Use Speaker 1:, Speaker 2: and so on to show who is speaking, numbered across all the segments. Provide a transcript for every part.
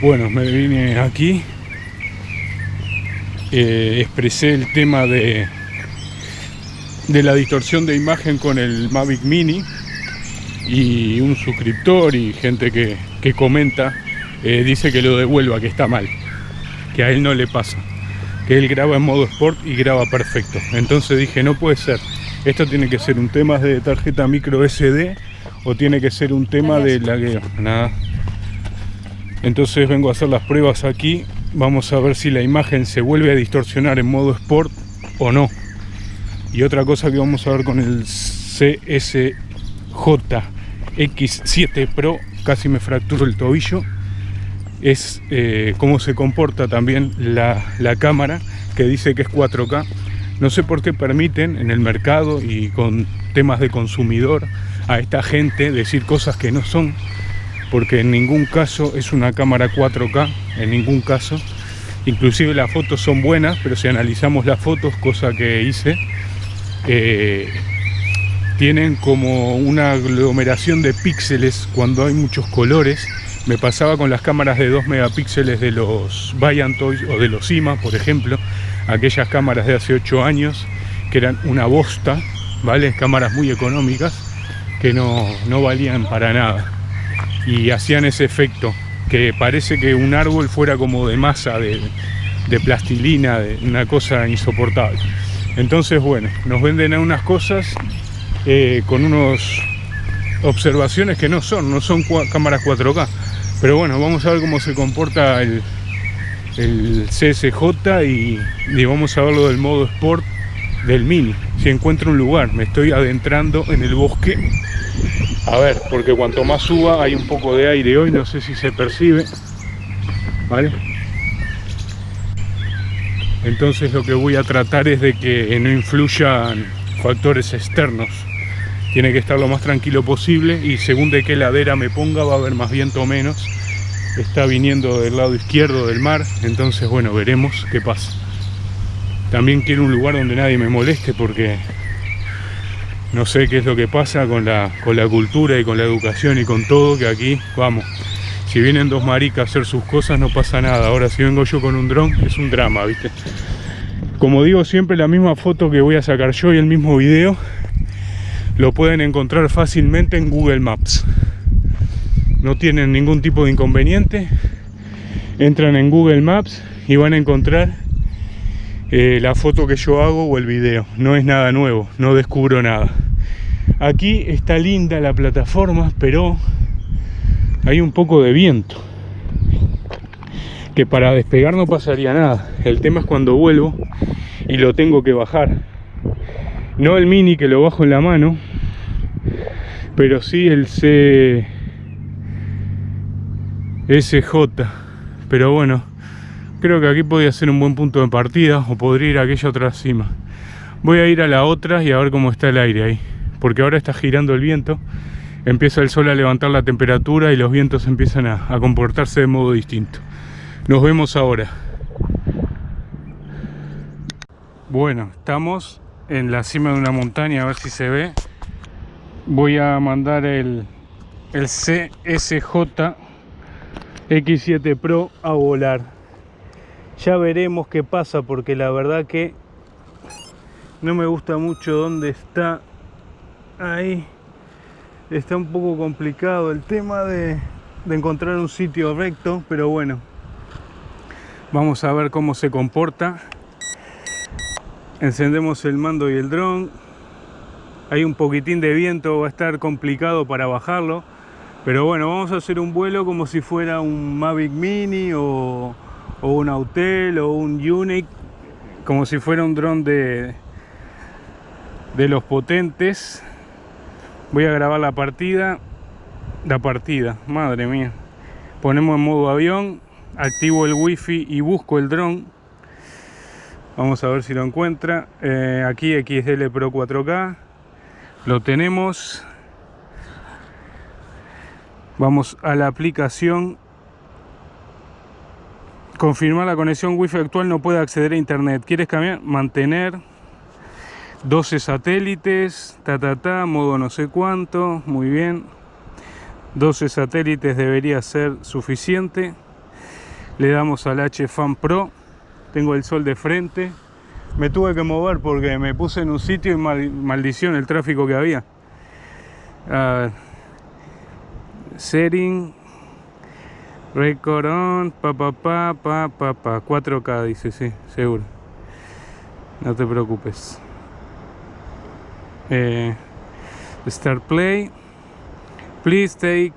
Speaker 1: Bueno, me vine aquí, eh, expresé el tema de, de la distorsión de imagen con el Mavic Mini y un suscriptor y gente que, que comenta eh, dice que lo devuelva, que está mal, que a él no le pasa, que él graba en modo sport y graba perfecto. Entonces dije, no puede ser, esto tiene que ser un tema de tarjeta micro SD o tiene que ser un tema de lagueo, nada. Entonces vengo a hacer las pruebas aquí, vamos a ver si la imagen se vuelve a distorsionar en modo sport o no. Y otra cosa que vamos a ver con el CSJ X7 Pro, casi me fracturo el tobillo, es eh, cómo se comporta también la, la cámara, que dice que es 4K. No sé por qué permiten en el mercado y con temas de consumidor a esta gente decir cosas que no son, porque en ningún caso es una cámara 4K, en ningún caso. Inclusive las fotos son buenas, pero si analizamos las fotos, cosa que hice, eh, tienen como una aglomeración de píxeles cuando hay muchos colores. Me pasaba con las cámaras de 2 megapíxeles de los Toys o de los IMA, por ejemplo, aquellas cámaras de hace 8 años que eran una bosta, ¿vale? Cámaras muy económicas que no, no valían para nada y hacían ese efecto que parece que un árbol fuera como de masa, de, plastilina, de una cosa insoportable. Entonces, bueno, nos venden unas cosas eh, con unas observaciones que no son, no son cámaras 4K. Pero bueno, vamos a ver cómo se comporta el, el CSJ y, y, vamos a verlo del modo Sport del Mini. Si encuentro un lugar, me estoy adentrando en el bosque. A ver, porque cuanto más suba hay un poco de aire hoy, no sé si se percibe. ¿Vale? Entonces lo que voy a tratar es de que no influyan factores externos tiene que estar lo más tranquilo posible y según de qué ladera me ponga va a haber más viento o menos está viniendo del lado izquierdo del mar entonces bueno veremos qué pasa también quiero un lugar donde nadie me moleste porque no sé qué es lo que pasa con la, con la cultura y con la educación y con todo que aquí vamos si vienen dos maricas a hacer sus cosas no pasa nada ahora si vengo yo con un dron es un drama viste como digo siempre la misma foto que voy a sacar yo y el mismo video lo pueden encontrar fácilmente en Google Maps. No tienen ningún tipo de inconveniente. Entran en Google Maps y van a encontrar eh, la foto que yo hago o el video. No es nada nuevo, no descubro nada. Aquí está linda la plataforma, pero hay un poco de viento. Que para despegar no pasaría nada. El tema es cuando vuelvo y lo tengo que bajar. No el mini que lo bajo en la mano, pero sí el C SJ pero bueno creo que aquí podría ser un buen punto de partida o podría ir a aquella otra cima. Voy a ir a la otra y a ver cómo está el aire ahí porque ahora está girando el viento empieza el sol a levantar la temperatura y los vientos empiezan a, comportarse de modo distinto. Nos vemos ahora. Bueno estamos en la cima de una montaña a ver si se ve. Voy a mandar el, el CSJ X7 Pro a volar ya veremos qué pasa porque la verdad que no me gusta mucho dónde está. Ahí está un poco complicado el tema de, encontrar un sitio recto pero bueno vamos a ver cómo se comporta. Encendemos el mando y el dron. Hay un poquitín de viento, va a estar complicado para bajarlo. Pero bueno, vamos a hacer un vuelo como si fuera un Mavic Mini o, un Autel o un Unique, como si fuera un dron de, de los potentes. Voy a grabar la partida, la partida, madre mía. Ponemos en modo avión, activo el wifi y busco el dron. Vamos a ver si lo encuentra. Eh, aquí XDL Pro 4K lo tenemos vamos a la aplicación confirmar la conexión wifi actual no puede acceder a internet quieres cambiar mantener 12 satélites ta ta modo no sé cuánto muy bien 12 satélites debería ser suficiente. Le damos al H-Fan Pro. Tengo el sol de frente. Me tuve que mover porque me puse en un sitio y maldición el tráfico que había. Uh, setting. Record on. Pa, pa, pa, pa, pa, pa. 4K dice, sí, seguro. No te preocupes. Eh, start play. Please take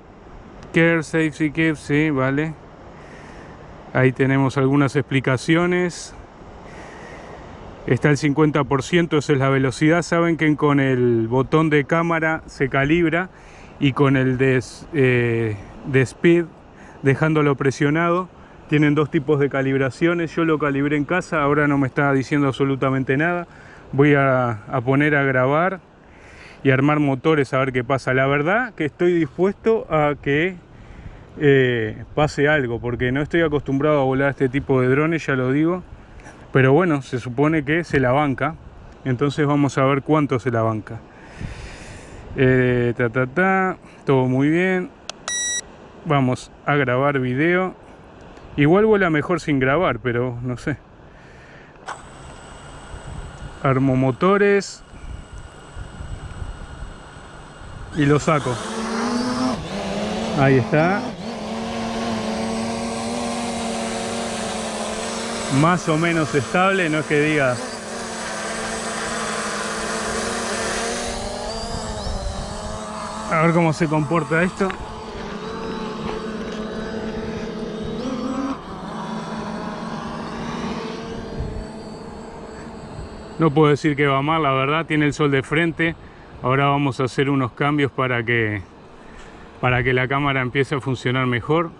Speaker 1: care, safety keep, sí, vale. Ahí tenemos algunas explicaciones. Está el 50%, esa es la velocidad. Saben que con el botón de cámara se calibra y con el de, eh, de speed, dejándolo presionado, tienen dos tipos de calibraciones. Yo lo calibré en casa, ahora no me está diciendo absolutamente nada. Voy a, poner a grabar y armar motores a ver qué pasa. La verdad que estoy dispuesto a que eh, pase algo, porque no estoy acostumbrado a volar este tipo de drones, ya lo digo. Pero bueno, se supone que se la banca, entonces vamos a ver cuánto se la banca. Eh, ta, ta, ta, todo muy bien. Vamos a grabar video. Igual vuela mejor sin grabar, pero no sé. Armo motores. y lo saco. Ahí está. Más o menos estable, no es que diga... A ver cómo se comporta esto. No puedo decir que va mal, la verdad, tiene el sol de frente. Ahora vamos a hacer unos cambios para que, para que la cámara empiece a funcionar mejor.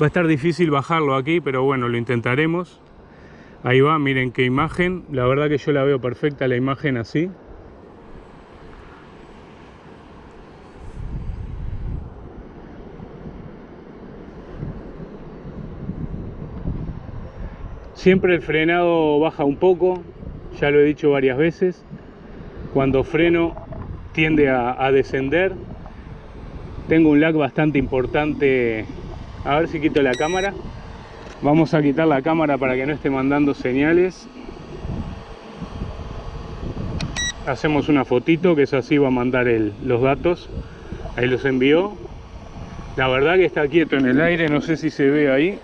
Speaker 1: Va a estar difícil bajarlo aquí, pero bueno, lo intentaremos. Ahí va, miren qué imagen. La verdad que yo la veo perfecta la imagen así. Siempre el frenado baja un poco, ya lo he dicho varias veces, cuando freno tiende a, descender. Tengo un lag bastante importante. A ver si quito la cámara. Vamos a quitar la cámara para que no esté mandando señales. Hacemos una fotito que es así va a mandar los datos. Ahí los envió. La verdad que está quieto en el aire, no sé si se ve ahí.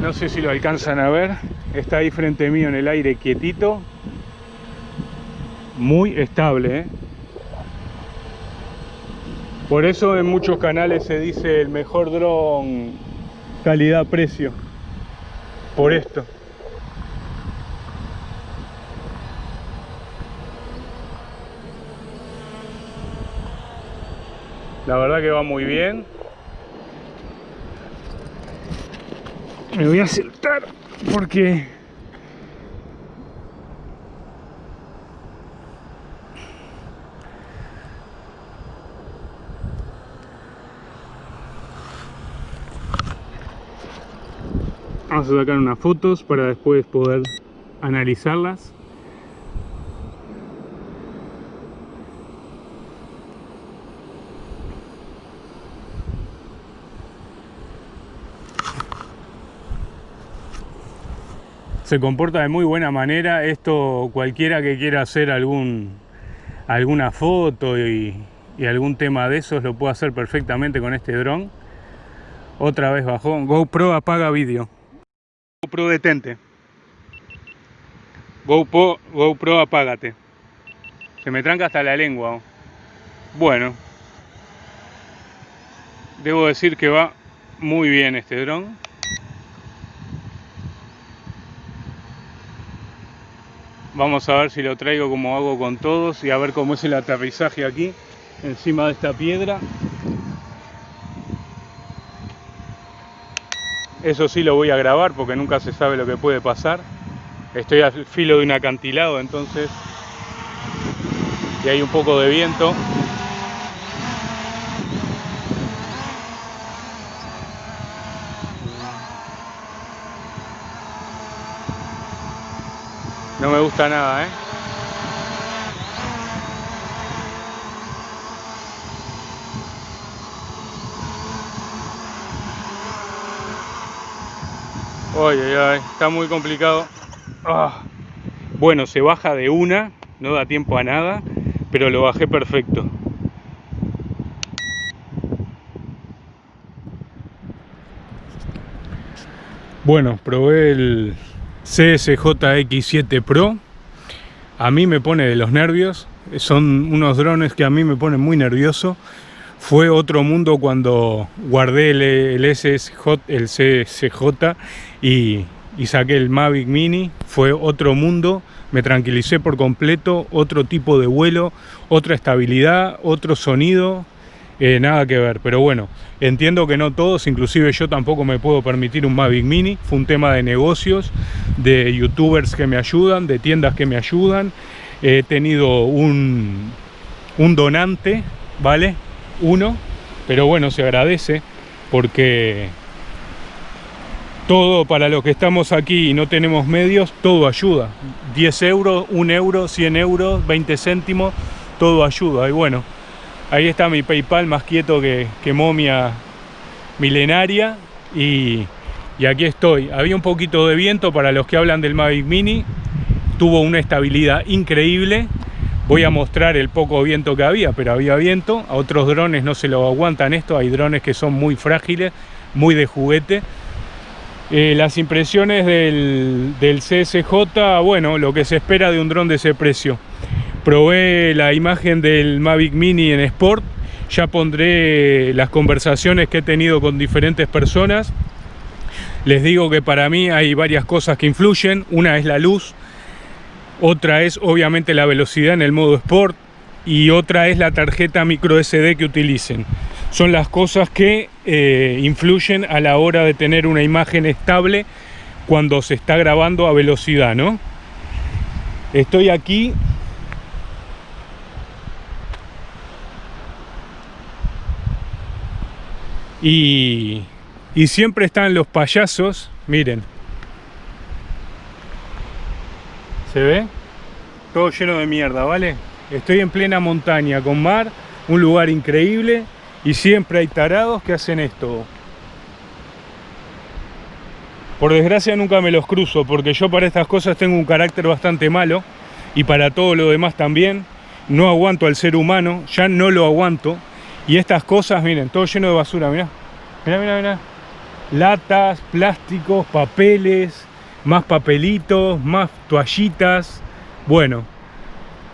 Speaker 1: No sé si lo alcanzan a ver. Está ahí frente mío en el aire quietito. Muy estable ¿eh? por eso en muchos canales se dice el mejor dron calidad-precio. Por esto. La verdad que va muy bien me voy a sentar porque vamos a sacar unas fotos para después poder analizarlas se comporta de muy buena manera. Esto cualquiera que quiera hacer algún, alguna foto y, algún tema de esos lo puede hacer perfectamente con este dron. Otra vez bajó. GoPro apaga vídeo. GoPro detente. GoPro, GoPro apágate. Se me tranca hasta la lengua. Bueno. Debo decir que va muy bien este dron. Vamos a ver si lo traigo como hago con todos y a ver cómo es el aterrizaje aquí, encima de esta piedra. Eso sí lo voy a grabar porque nunca se sabe lo que puede pasar. Estoy al filo de un acantilado entonces y hay un poco de viento. No me gusta nada, ¿eh? Oye, ay, ay, está muy complicado. Ah. Bueno, se baja de una, no da tiempo a nada, pero lo bajé perfecto. Bueno, probé el, CSJ-X7 Pro. A mí me pone de los nervios. Son unos drones que a mí me ponen muy nervioso. Fue otro mundo cuando guardé el, el CSJ y, y saqué el Mavic Mini. Fue otro mundo. Me tranquilicé por completo. Otro tipo de vuelo, otra estabilidad, otro sonido. Eh, nada que ver, pero bueno, entiendo que no todos, inclusive yo tampoco me puedo permitir un Mavic Mini, fue un tema de negocios, de youtubers que me ayudan, de tiendas que me ayudan, he tenido un, un donante, ¿vale? Uno, pero bueno, se agradece porque todo para los que estamos aquí y no tenemos medios, todo ayuda. 10 euros, 1 euro, 100 euros, 20 céntimos, todo ayuda. Y bueno, Ahí está mi Paypal más quieto que, momia milenaria y, aquí estoy. Había un poquito de viento para los que hablan del Mavic Mini. Tuvo una estabilidad increíble. Voy a mostrar el poco viento que había, pero había viento. A otros drones no se lo aguantan esto. Hay drones que son muy frágiles, muy de juguete. Eh, las impresiones del, del CSJ, bueno, lo que se espera de un dron de ese precio. Probé la imagen del Mavic Mini en Sport, ya pondré las conversaciones que he tenido con diferentes personas. Les digo que para mí hay varias cosas que influyen, una es la luz, otra es obviamente la velocidad en el modo Sport y otra es la tarjeta micro SD que utilicen. Son las cosas que eh, influyen a la hora de tener una imagen estable cuando se está grabando a velocidad, ¿no? Estoy aquí Y, siempre están los payasos, miren. ¿Se ve? Todo lleno de mierda, ¿vale? Estoy en plena montaña con mar, un lugar increíble y siempre hay tarados que hacen esto. Por desgracia nunca me los cruzo porque yo para estas cosas tengo un carácter bastante malo y para todo lo demás también. No aguanto al ser humano, ya no lo aguanto y estas cosas, miren, todo lleno de basura, mira. Mira, mira, mira. Latas, plásticos, papeles, más papelitos, más toallitas. Bueno,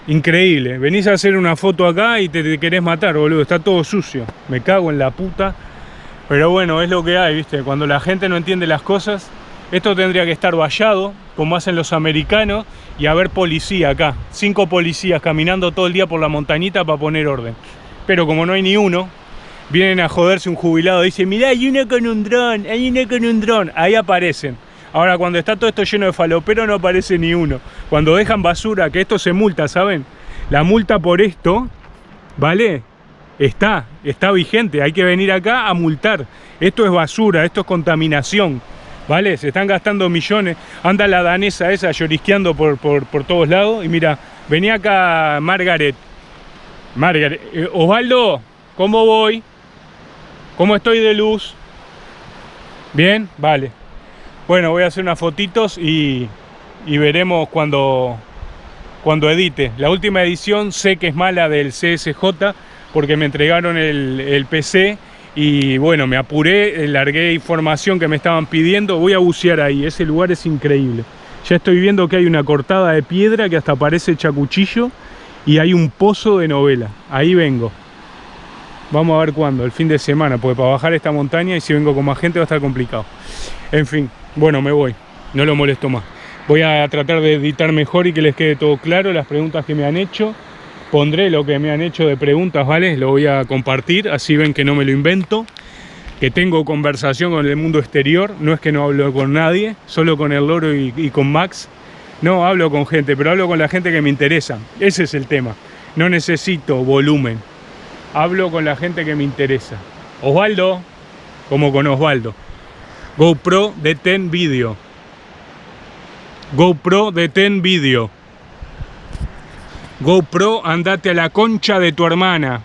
Speaker 1: increíble. Venís a hacer una foto acá y te, querés matar, boludo. Está todo sucio. Me cago en la puta. Pero bueno, es lo que hay, ¿viste? Cuando la gente no entiende las cosas, esto tendría que estar vallado, como hacen los americanos, y haber policía acá. Cinco policías caminando todo el día por la montañita para poner orden pero como no hay ni uno, vienen a joderse un jubilado, dice, mirá, hay uno con un dron, hay uno con un dron, ahí aparecen. Ahora, cuando está todo esto lleno de falopero, no aparece ni uno. Cuando dejan basura, que esto se multa, ¿saben? La multa por esto, ¿vale? Está, está vigente, hay que venir acá a multar. Esto es basura, esto es contaminación, ¿vale? Se están gastando millones. Anda la danesa esa llorisqueando por, por, por todos lados. Y mira, venía acá Margaret, Margaret, eh, Osvaldo, ¿cómo voy? ¿Cómo estoy de luz? ¿Bien? Vale. Bueno, voy a hacer unas fotitos y, veremos cuando, cuando edite. La última edición sé que es mala del CSJ porque me entregaron el, el PC y bueno, me apuré, eh, largué información que me estaban pidiendo. Voy a bucear ahí, ese lugar es increíble. Ya estoy viendo que hay una cortada de piedra que hasta parece chacuchillo y hay un pozo de novela. Ahí vengo. Vamos a ver cuándo, el fin de semana, porque para bajar esta montaña y si vengo con más gente va a estar complicado. En fin, bueno, me voy. No lo molesto más. Voy a tratar de editar mejor y que les quede todo claro las preguntas que me han hecho. Pondré lo que me han hecho de preguntas, ¿vale? Lo voy a compartir, así ven que no me lo invento. Que tengo conversación con el mundo exterior. No es que no hablo con nadie, solo con el loro y, y con Max no hablo con gente, pero hablo con la gente que me interesa. Ese es el tema. No necesito volumen. Hablo con la gente que me interesa. Osvaldo, como con Osvaldo. GoPro de 10 Video. GoPro de 10 Video. GoPro, andate a la concha de tu hermana.